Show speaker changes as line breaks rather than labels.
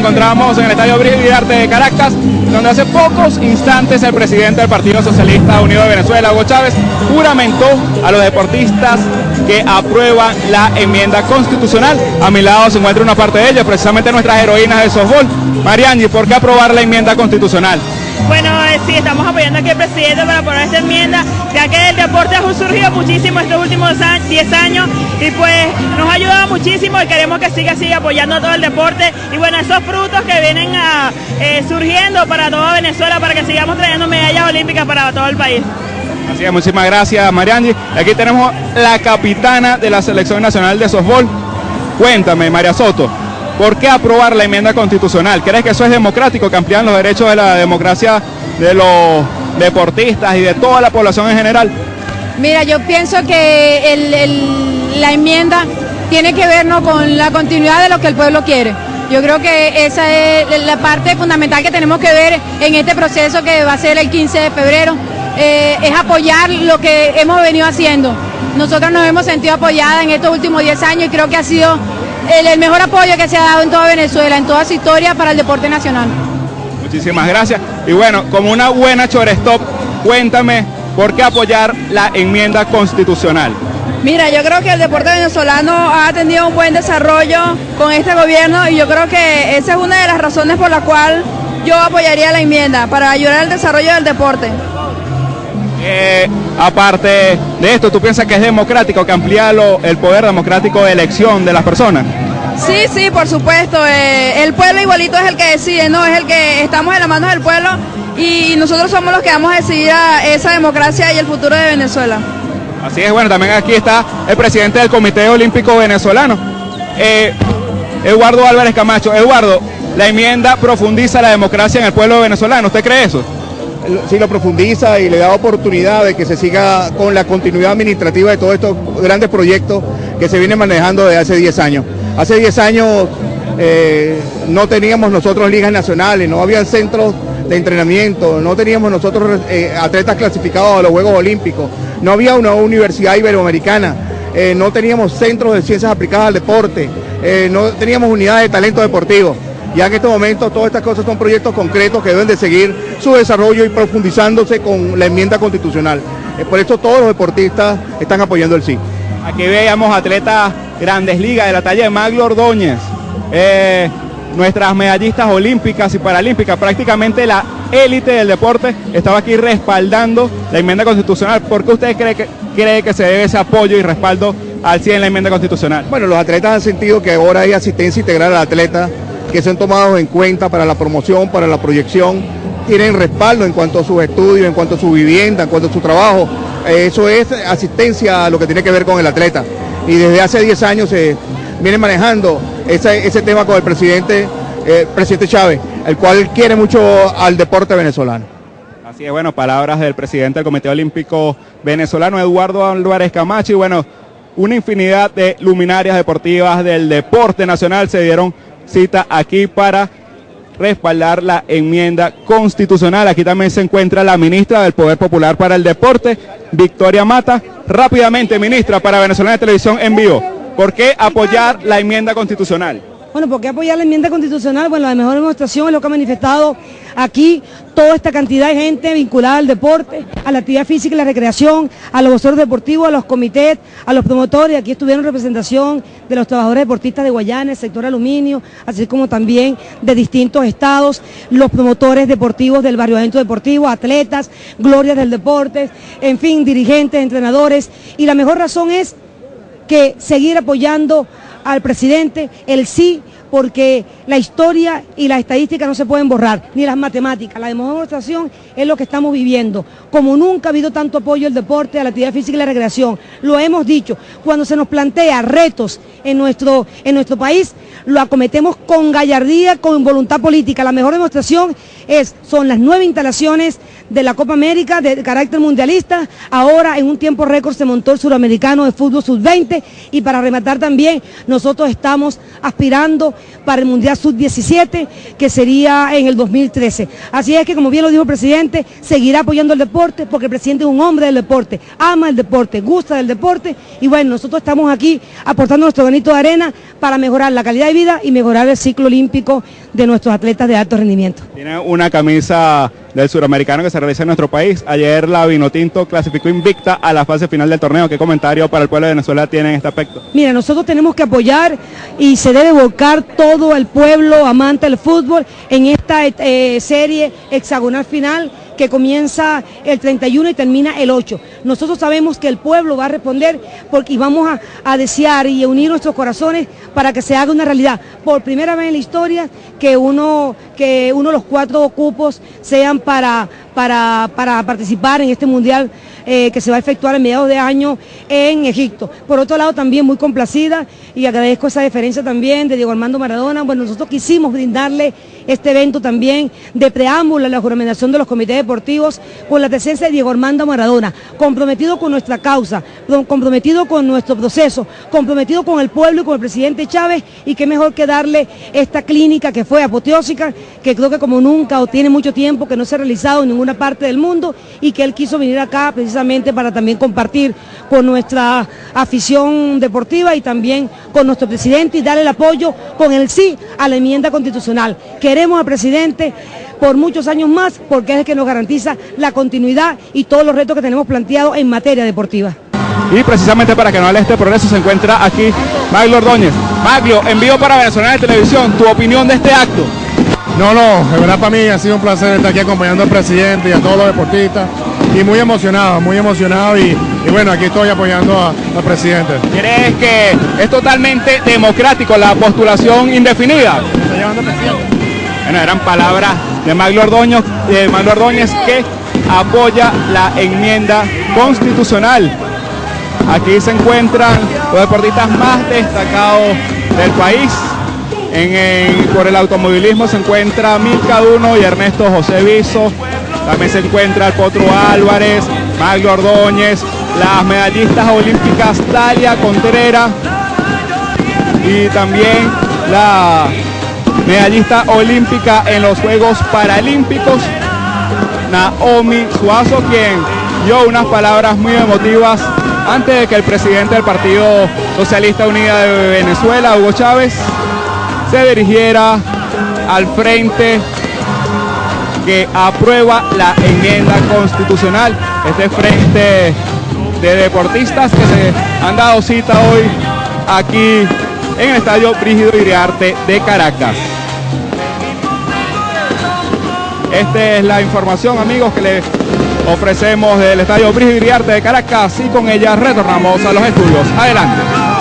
encontramos en el Estadio Arte de Caracas, donde hace pocos instantes el presidente del Partido Socialista Unido de Venezuela, Hugo Chávez, juramentó a los deportistas que aprueban la enmienda constitucional. A mi lado se encuentra una parte de ellos, precisamente nuestras heroínas de softball. Mariangi, ¿por qué aprobar la enmienda constitucional?
Bueno, eh, sí, estamos apoyando aquí al presidente para aprobar esta enmienda, ya que el deporte ha surgido muchísimo estos últimos 10 años y pues nos ha ayudado muchísimo y queremos que siga así apoyando todo el deporte y bueno, esos frutos que vienen eh, surgiendo para toda Venezuela para que sigamos trayendo medallas olímpicas para todo el país.
Así es, muchísimas gracias Mariangi. Aquí tenemos la capitana de la Selección Nacional de Softball. Cuéntame, María Soto, ¿Por qué aprobar la enmienda constitucional? ¿Crees que eso es democrático, que amplían los derechos de la democracia de los deportistas y de toda la población en general?
Mira, yo pienso que la enmienda tiene que ver con la continuidad de lo que el pueblo quiere. Yo creo que esa es la parte fundamental que tenemos que ver en este proceso que va a ser el 15 de febrero, eh, es apoyar lo que hemos venido haciendo. Nosotros nos hemos sentido apoyada en estos últimos 10 años y creo que ha sido el, mejor apoyo que se ha dado en toda Venezuela, en toda su historia para el deporte nacional.
Muchísimas gracias. Y bueno, como una buena chorestop, cuéntame por qué apoyar la enmienda constitucional.
Mira, yo creo que el deporte venezolano ha tenido un buen desarrollo con este gobierno y yo creo que esa es una de las razones por la cual yo apoyaría la enmienda, para ayudar al desarrollo del deporte.
Eh, aparte de esto, ¿tú piensas que es democrático, que amplía el poder democrático de elección de las personas?
Sí, sí, por supuesto. Eh, el pueblo igualito es el que decide, ¿no? Es el que estamos en las manos del pueblo y nosotros somos los que vamos a decidir esa democracia y el futuro de Venezuela.
Así es, bueno, también aquí está el presidente del Comité Olímpico Venezolano, eh, Eduardo Álvarez Camacho. Eduardo, la enmienda profundiza la democracia en el pueblo venezolano, ¿usted cree eso?
Sí lo profundiza y le da oportunidad de que se siga con la continuidad administrativa de todos estos grandes proyectos que se vienen manejando desde hace 10 años. Hace 10 años eh, no teníamos nosotros ligas nacionales, no había centros de entrenamiento, no teníamos nosotros eh, atletas clasificados a los Juegos Olímpicos, no había una universidad iberoamericana, eh, no teníamos centros de ciencias aplicadas al deporte, no teníamos unidades de talento deportivo. Ya en estos momentos todas estas cosas son proyectos concretos que deben de seguir su desarrollo y profundizándose con la enmienda constitucional. Eh, por eso todos los deportistas están apoyando el sí.
Aquí veíamos atletas grandes ligas de la talla de Maglo Ordóñez, eh, nuestras medallistas olímpicas y paralímpicas, prácticamente la élite del deporte estaba aquí respaldando la enmienda constitucional. ¿Por qué usted cree que, cree que se debe ese apoyo y respaldo al 100 en la enmienda constitucional?
Bueno, los atletas han sentido que ahora hay asistencia integral al atleta que son tomados en cuenta para la promoción, para la proyección, tienen respaldo en cuanto a sus estudios, en cuanto a su vivienda, en cuanto a su trabajo. Eso es asistencia a lo que tiene que ver con el atleta. Y desde hace 10 años se viene manejando ese, tema con el presidente, eh, presidente Chávez, el cual quiere mucho al deporte venezolano.
Así es, bueno, palabras del presidente del Comité Olímpico Venezolano, Eduardo Álvarez Camacho, y bueno, una infinidad de luminarias deportivas del deporte nacional se dieron cita aquí para respaldar la enmienda constitucional. Aquí también se encuentra la ministra del Poder Popular para el Deporte, Victoria Mata. Rápidamente, ministra, para Venezolana de Televisión en vivo, ¿por qué apoyar la enmienda constitucional?
Bueno, ¿por qué apoyar la enmienda constitucional? Bueno, la mejor demostración es lo que ha manifestado aquí toda esta cantidad de gente vinculada al deporte, a la actividad física y la recreación, a los voceros deportivos, a los comités, a los promotores. Aquí estuvieron representación de los trabajadores deportistas de Guayana, el sector aluminio, así como también de distintos estados, los promotores deportivos del barrio evento deportivo, atletas, glorias del deporte, en fin, dirigentes, entrenadores. Y la mejor razón es que seguir apoyando al presidente el sí porque la historia y la estadística no se pueden borrar, ni las matemáticas. La demostración es lo que estamos viviendo. Como nunca ha habido tanto apoyo al deporte, a la actividad física y la recreación. Lo hemos dicho, cuando se nos plantea retos en nuestro, en nuestro país, lo acometemos con gallardía, con voluntad política. La mejor demostración es, son las nueve instalaciones de la Copa América de carácter mundialista. Ahora en un tiempo récord se montó el suramericano de fútbol sub-20 y para rematar también nosotros estamos aspirando para el Mundial sub-17 que sería en el 2013. Así es que como bien lo dijo el presidente, seguirá apoyando el deporte porque el presidente es un hombre del deporte, ama el deporte, gusta del deporte y bueno, nosotros estamos aquí aportando nuestro granito de arena para mejorar la calidad de vida y mejorar el ciclo olímpico de nuestros atletas de alto rendimiento.
Tiene una camisa del suramericano que se realiza en nuestro país. Ayer la Vinotinto clasificó invicta a la fase final del torneo. ¿Qué comentario para el pueblo de Venezuela tiene en este aspecto?
Mira, nosotros tenemos que apoyar y se debe volcar todo el pueblo amante del fútbol en esta eh, serie hexagonal final que comienza el 31 y termina el 8. Nosotros sabemos que el pueblo va a responder porque, y vamos a, a desear y unir nuestros corazones para que se haga una realidad. Por primera vez en la historia que uno, que uno de los cuatro cupos sean para, para, para participar en este mundial eh, que se va a efectuar a mediados de año en Egipto. Por otro lado, también muy complacida y agradezco esa deferencia también de Diego Armando Maradona. Bueno, nosotros quisimos brindarle este evento también de preámbulo a la juramentación de los comités deportivos con la presencia de Diego Armando Maradona, comprometido con nuestra causa, comprometido con nuestro proceso, comprometido con el pueblo y con el presidente Chávez y qué mejor que darle esta clínica que fue apoteósica, que creo que como nunca o tiene mucho tiempo que no se ha realizado en ninguna parte del mundo y que él quiso venir acá para también compartir con nuestra afición deportiva y también con nuestro presidente y darle el apoyo con el sí a la enmienda constitucional. Queremos al presidente por muchos años más porque es el que nos garantiza la continuidad y todos los retos que tenemos planteados en materia deportiva.
Y precisamente para que no hable este progreso se encuentra aquí Maglio Ordóñez. Maglio, envío para Venezuela de Televisión, tu opinión de este acto.
No, no, de verdad para mí ha sido un placer estar aquí acompañando al presidente y a todos los deportistas y muy emocionado, muy emocionado y, y bueno, aquí estoy apoyando al presidente.
¿Crees que es totalmente democrático la postulación indefinida?
¿Está llevando presidente?
Bueno, eran palabras de Maglio Ordóñez, de Maglio Ordóñez que apoya la enmienda constitucional. Aquí se encuentran los deportistas más destacados del país. En, por el automovilismo se encuentra Milka Duno y Ernesto José Viso. También se encuentra el Álvarez, Maglio Ordóñez, las medallistas olímpicas Talia Contreras y también la medallista olímpica en los Juegos Paralímpicos, Naomi Suazo, quien dio unas palabras muy emotivas antes de que el presidente del Partido Socialista Unida de Venezuela, Hugo Chávez, se dirigiera al frente que aprueba la enmienda constitucional. Este frente de deportistas que se han dado cita hoy aquí en el Estadio Brígido Iriarte de Caracas. Esta es la información, amigos, que les ofrecemos del Estadio Brígido Iriarte de Caracas y con ella retornamos a los estudios. Adelante.